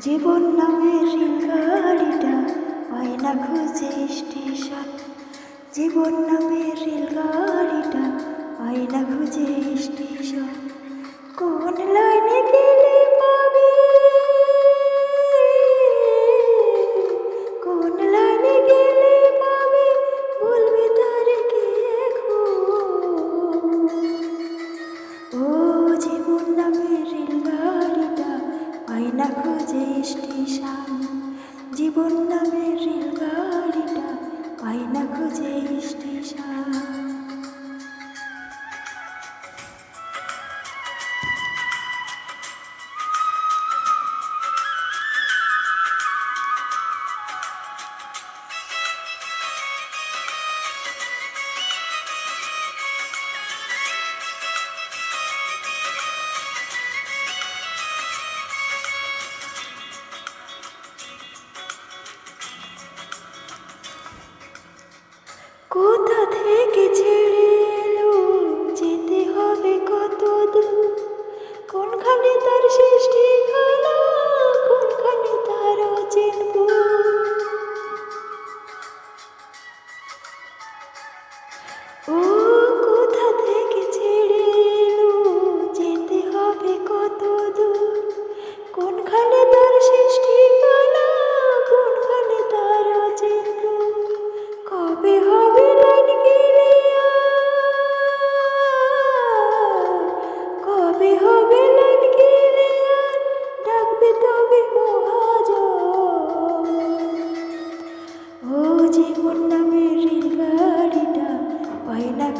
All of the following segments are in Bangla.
জীবন নামের রেলগাড়িটা পায় না খুঁজে স্টেশন। জীবন নামের রেলগাড়িটা পায় না খুঁজে স্টেশন। কোন স্টেশন জীবন নামের রেলগাড়িটা পাই না খুঁজে স্টেশন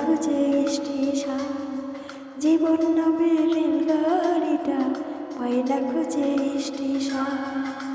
খুঁজে স্টেশন জীবন নামের রেলগাড়িটা পয়লা খুঁজে স্টেশন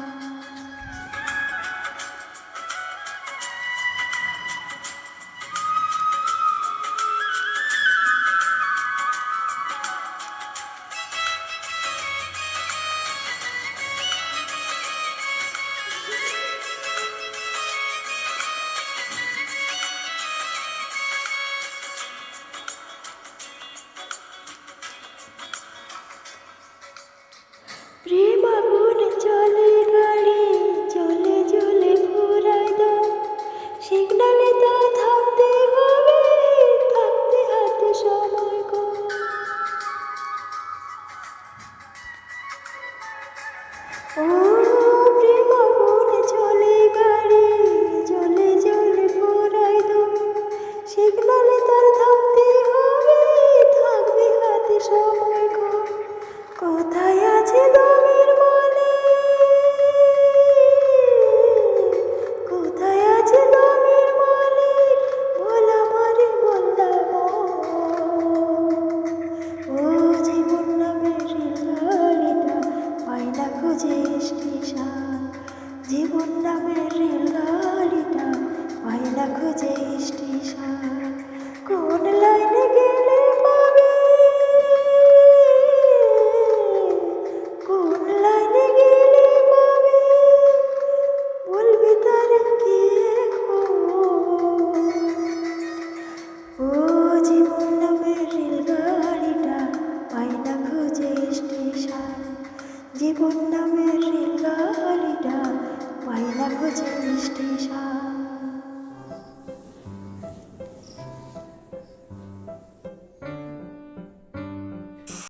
Thank you.